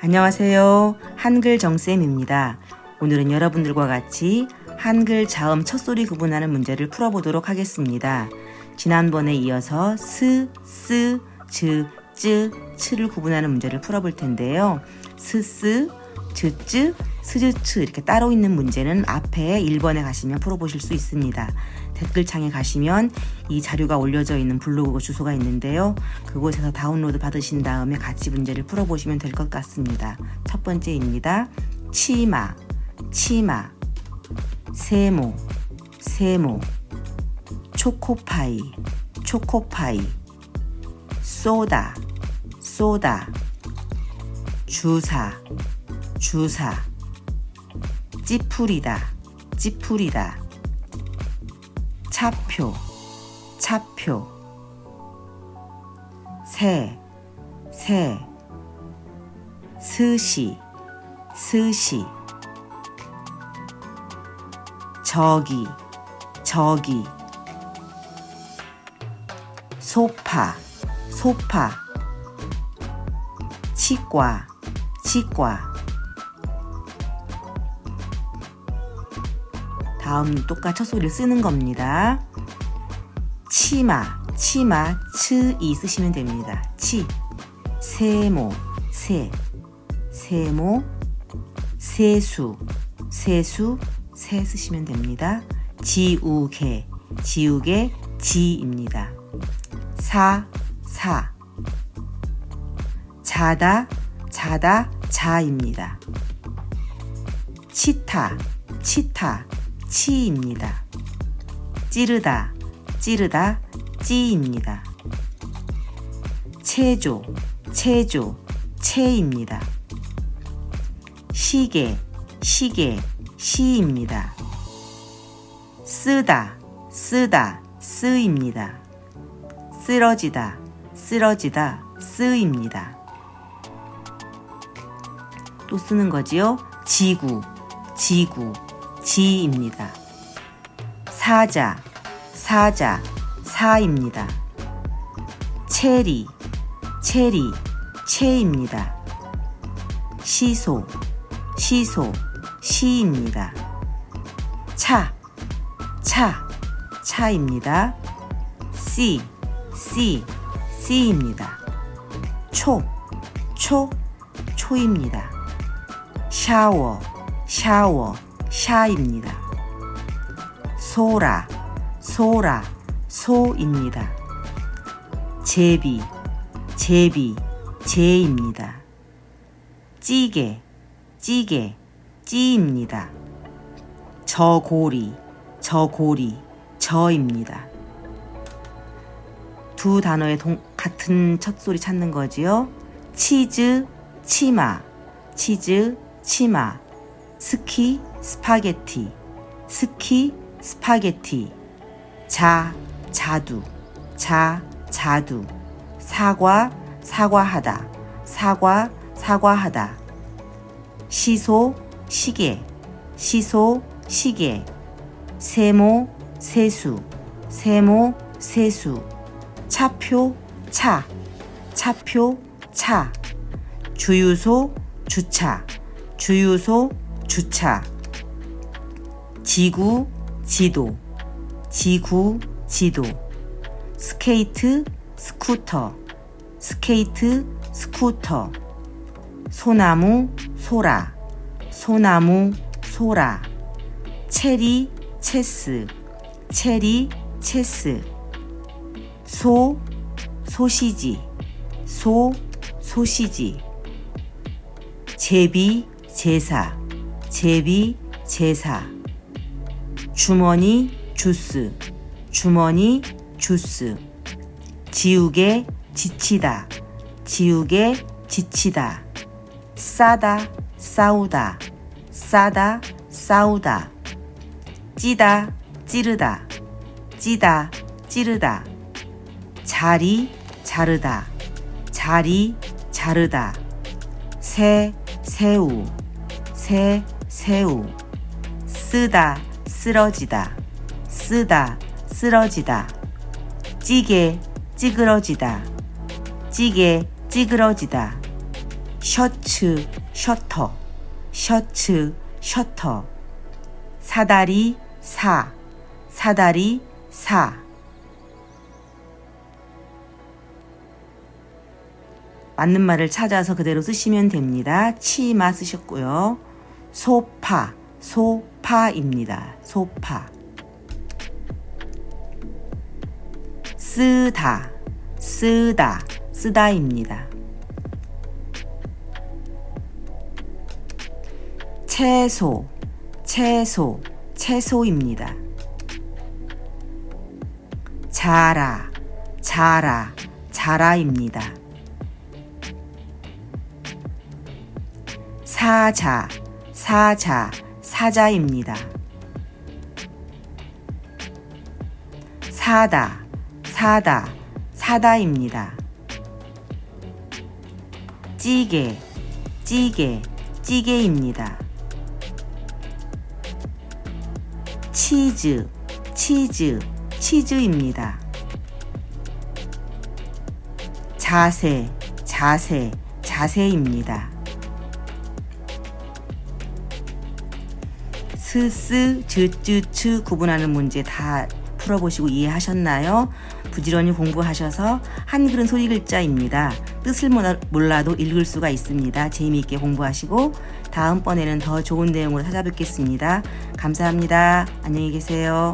안녕하세요. 한글 정쌤입니다. 오늘은 여러분들과 같이 한글 자음 첫소리 구분하는 문제를 풀어보도록 하겠습니다. 지난번에 이어서 스, 쓰, 즈, 쯔, 츠를 구분하는 문제를 풀어볼 텐데요. 스, 쓰, 즈, 쯔, 스즈, 츠 이렇게 따로 있는 문제는 앞에 1번에 가시면 풀어보실 수 있습니다. 댓글창에 가시면 이 자료가 올려져 있는 블로그 주소가 있는데요. 그곳에서 다운로드 받으신 다음에 같이 문제를 풀어보시면 될 것 같습니다. 첫 번째입니다. 치마, 치마, 세모, 세모, 초코파이, 초코파이, 쏘다, 쏘다, 주사, 주사, 찌푸리다, 찌푸리다, 차표, 차표, 새, 새, 스시, 스시, 저기, 저기, 소파, 소파, 치과, 치과. 다음 똑같이 첫 소리를 쓰는 겁니다. 치마, 치마, 츠이 쓰시면 됩니다. 치, 세모, 세, 세모, 세수, 세수, 세 쓰시면 됩니다. 지우개, 지우개, 지입니다. 사, 사, 자다, 자다, 자입니다. 치타, 치타, 치입니다. 찌르다, 찌르다, 찌입니다. 체조, 체조, 체입니다. 시계, 시계, 시입니다. 쓰다, 쓰다, 쓰입니다. 쓰러지다, 쓰러지다, 쓰입니다. 또 쓰는 거지요? 지구, 지구, 지입니다. 사자, 사자, 사입니다. 체리, 체리, 체입니다. 시소, 시소, 시입니다. 차, 차, 차입니다. 씨, 씨, 씨입니다. 초, 초, 초입니다. 샤워, 샤워, 샤입니다. 소라, 소라, 소입니다. 제비, 제비, 제입니다. 찌개, 찌개, 찌입니다. 저고리, 저고리, 저입니다. 두 단어의 동, 같은 첫 소리 찾는 거지요. 치즈, 치마, 치즈, 치마, 스키, 스파게티, 스키, 스파게티, 자, 자두, 자, 자두, 사과, 사과하다, 사과, 사과하다, 시소, 시계, 시소, 시계, 세모, 세수, 세모, 세수, 차표, 차, 차표, 차, 주유소, 주차, 주유소, 주차, 지구, 지도, 지구, 지도, 스케이트, 스쿠터, 스케이트, 스쿠터, 소나무, 소라, 소나무, 소라, 체리, 체스, 체리, 체스, 소, 소시지, 소, 소시지, 제비, 제사, 제비, 제사, 주머니, 주스, 주머니, 주스, 지우개, 지치다, 지우개, 지치다, 싸다, 싸우다, 싸다, 싸우다, 찌다, 찌르다, 찌다, 찌르다, 자리, 자르다, 자리, 자르다, 새, 새우, 새, 새우, 쓰다, 쓰러지다, 쓰다, 쓰러지다, 찌개, 찌그러지다, 찌개, 찌그러지다, 셔츠, 셔터, 셔츠, 셔터. 사다리, 사, 사다리, 사. 맞는 말을 찾아서 그대로 쓰시면 됩니다. 치마 쓰셨고요. 소파, 소파입니다. 소파. 쓰다, 쓰다, 쓰다입니다. 채소, 채소, 채소입니다. 자라, 자라, 자라입니다. 사자, 사자, 사자입니다. 사다, 사다, 사다입니다. 찌개, 찌개, 찌개입니다. 치즈, 치즈, 치즈입니다. 자세, 자세, 자세입니다. 스스, 즈쯔 츠 구분하는 문제 다 풀어보시고 이해하셨나요? 부지런히 공부하셔서 한글은 소리 글자입니다. 뜻을 몰라도 읽을 수가 있습니다. 재미있게 공부하시고 다음번에는 더 좋은 내용으로 찾아뵙겠습니다. 감사합니다. 안녕히 계세요.